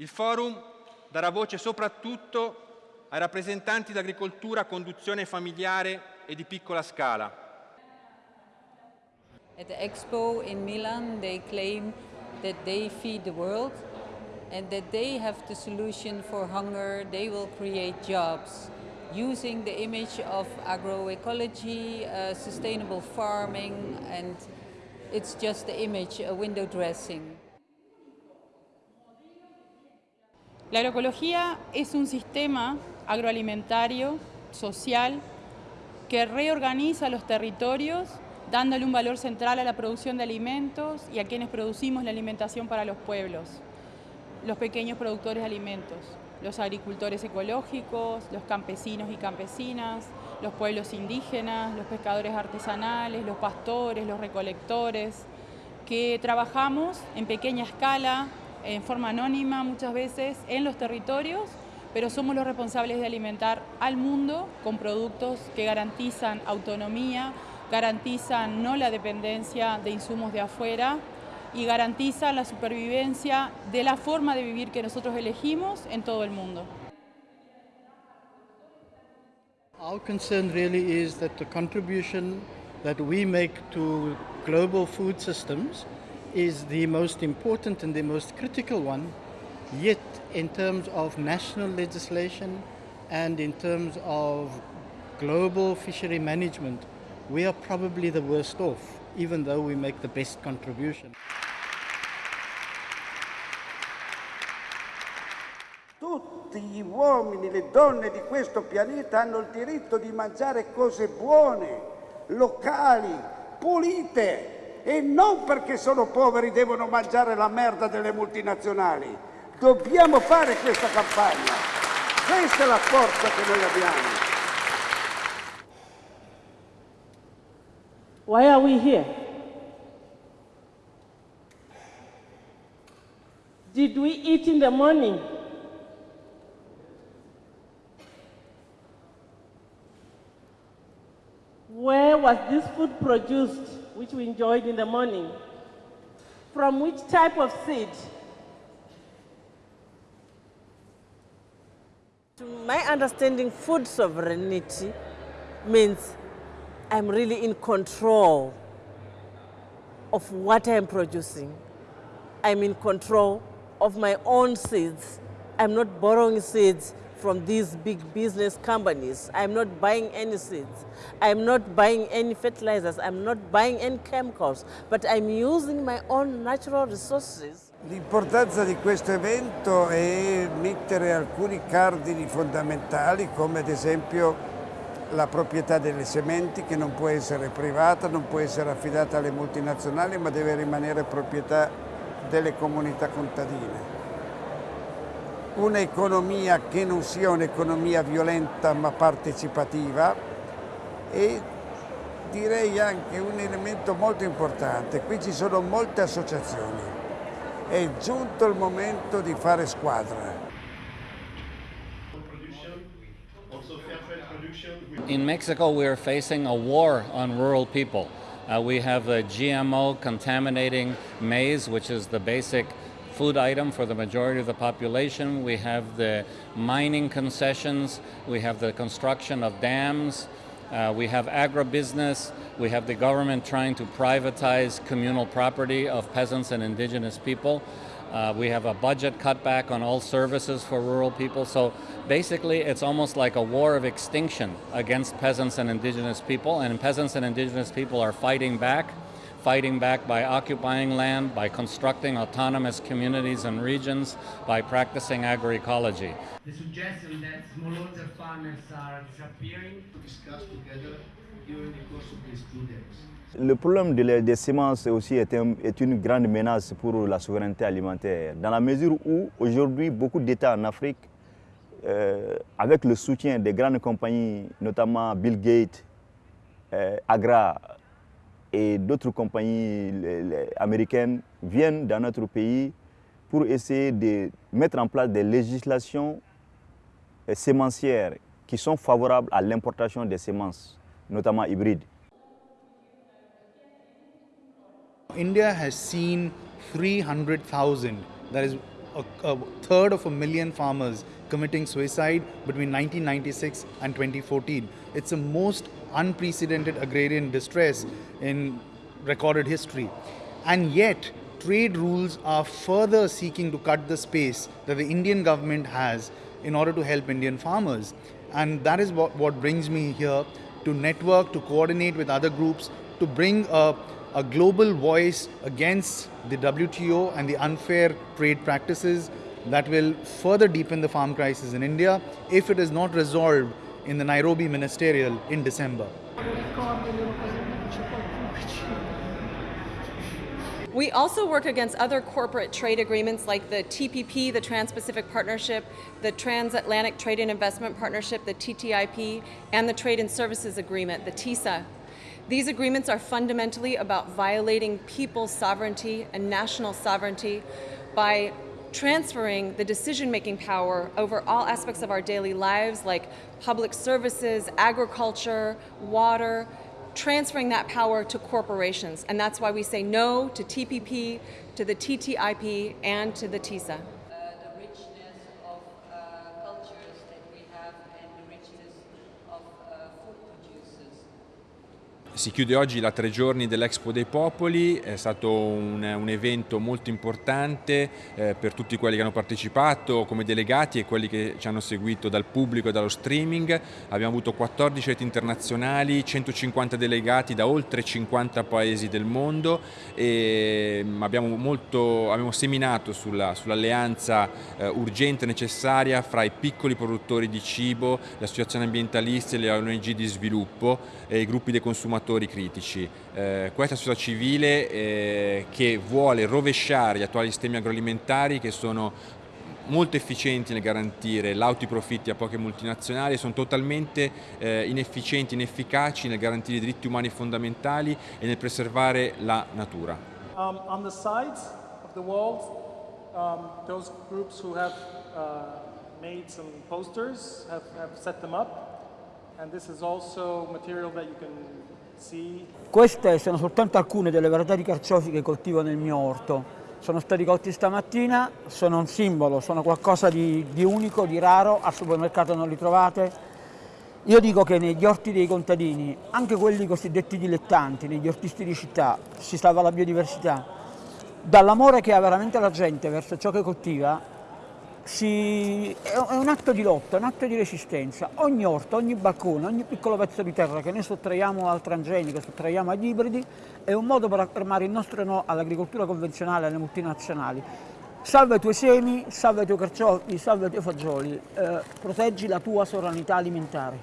Il forum darà voce soprattutto ai rappresentanti dell'agricoltura a conduzione familiare e di piccola scala. At expo in Milan, they claim that they feed the world and that they have the solution for hunger. They will create jobs using the image of agroecology, uh, sustainable farming, and it's just the image, a window dressing. La agroecología es un sistema agroalimentario, social, que reorganiza los territorios dándole un valor central a la producción de alimentos y a quienes producimos la alimentación para los pueblos, los pequeños productores de alimentos, los agricultores ecológicos, los campesinos y campesinas, los pueblos indígenas, los pescadores artesanales, los pastores, los recolectores, que trabajamos en pequeña escala en forma anónima muchas veces en los territorios, pero somos los responsables de alimentar al mundo con productos que garantizan autonomía, garantizan no la dependencia de insumos de afuera y garantizan la supervivencia de la forma de vivir que nosotros elegimos en todo el mundo. Our concern really is that the contribution that we make to global food systems is the most important and the most critical one, yet in terms of national legislation and in terms of global fishery management, we are probably the worst off, even though we make the best contribution. Tutti gli uomini, le donne di questo pianeta hanno il diritto di mangiare cose buone, locali, pulite, e non perché sono poveri devono mangiare la merda delle multinazionali. Dobbiamo fare questa campagna. Questa è la forza che noi abbiamo. Why are we here? Did we eat in the morning? Was this food produced? which we enjoyed in the morning. From which type of seed? To my understanding, food sovereignty means I'm really in control of what I'm producing. I'm in control of my own seeds. I'm not borrowing seeds from these big business companies. I'm not buying any seeds. I'm not buying any fertilizers. I'm not buying any chemicals, but I'm using my own natural resources. L'importanza di questo evento è mettere alcuni cardini fondamentali come ad esempio la proprietà delle sementi che non può essere privata, non può essere affidata alle multinazionali ma deve rimanere proprietà delle comunità contadine un'economia che non sia un'economia violenta ma partecipativa e direi anche un elemento molto importante, qui ci sono molte associazioni, è giunto il momento di fare squadra. In Mexico we are facing a war on rural people. Uh, we have a GMO contaminating maize, which is the basic food item for the majority of the population. We have the mining concessions, we have the construction of dams, uh, we have agribusiness, we have the government trying to privatize communal property of peasants and indigenous people. Uh, we have a budget cutback on all services for rural people. So basically, it's almost like a war of extinction against peasants and indigenous people. And peasants and indigenous people are fighting back fighting back by occupying land, by constructing autonomous communities and regions, by practicing agroecology. The suggestion that smallholder farmers are disappearing to discuss together during the course of these two days. Le problème de des semences aussi est, un, est, une grande menace pour la souveraineté alimentaire, dans la mesure où aujourd'hui beaucoup d'États en Afrique, euh, avec le soutien des grandes compagnies, notamment Bill Gates, euh, Agra, et d'autres compagnies américaines viennent dans notre pays pour essayer de mettre en place des législations sémencières qui sont favorables à l'importation des semences notamment hybrides. India has seen 300,000, that is a, a, third of a million farmers committing suicide between 1996 and 2014. It's the most unprecedented agrarian distress in recorded history. And yet, trade rules are further seeking to cut the space that the Indian government has in order to help Indian farmers. And that is what, what brings me here to network, to coordinate with other groups, to bring a, a global voice against the WTO and the unfair trade practices that will further deepen the farm crisis in India if it is not resolved in the Nairobi Ministerial in December. We also work against other corporate trade agreements like the TPP, the Trans-Pacific Partnership, the Transatlantic Trade and Investment Partnership, the TTIP, and the Trade and Services Agreement, the TISA. These agreements are fundamentally about violating people's sovereignty and national sovereignty by transferring the decision-making power over all aspects of our daily lives like public services, agriculture, water, transferring that power to corporations. And that's why we say no to TPP, to the TTIP, and to the TISA. Si chiude oggi la tre giorni dell'Expo dei Popoli, è stato un, un evento molto importante eh, per tutti quelli che hanno partecipato come delegati e quelli che ci hanno seguito dal pubblico e dallo streaming. Abbiamo avuto 14 reti internazionali, 150 delegati da oltre 50 paesi del mondo e mm, abbiamo, molto, abbiamo seminato sull'alleanza sull eh, urgente e necessaria fra i piccoli produttori di cibo, le associazioni ambientaliste, le ONG di sviluppo e i gruppi dei consumatori fattori critici. Eh, questa società civile eh, che vuole rovesciare gli attuali sistemi agroalimentari che sono molto efficienti nel garantire lauti profitti a poche multinazionali sono totalmente eh, inefficienti, inefficaci nel garantire i diritti umani fondamentali e nel preservare la natura. Um, on the sides of the walls, um, those groups who have uh, made some posters have, have set them up queste sono soltanto alcune delle varietà di carciofi che coltivo nel mio orto. Sono stati colti stamattina, sono un simbolo, sono qualcosa di, di unico, di raro, al supermercato non li trovate. Io dico che negli orti dei contadini, anche quelli cosiddetti dilettanti, negli ortisti di città, si salva la biodiversità. Dall'amore che ha veramente la gente verso ciò che coltiva, si, è un atto di lotta, un atto di resistenza. Ogni orto, ogni balcone, ogni piccolo pezzo di terra che noi sottraiamo al transgenico, sottraiamo agli ibridi, è un modo per affermare il nostro no all'agricoltura convenzionale, alle multinazionali. Salva i tuoi semi, salva i tuoi carciofi, salva i tuoi fagioli, eh, proteggi la tua sovranità alimentare.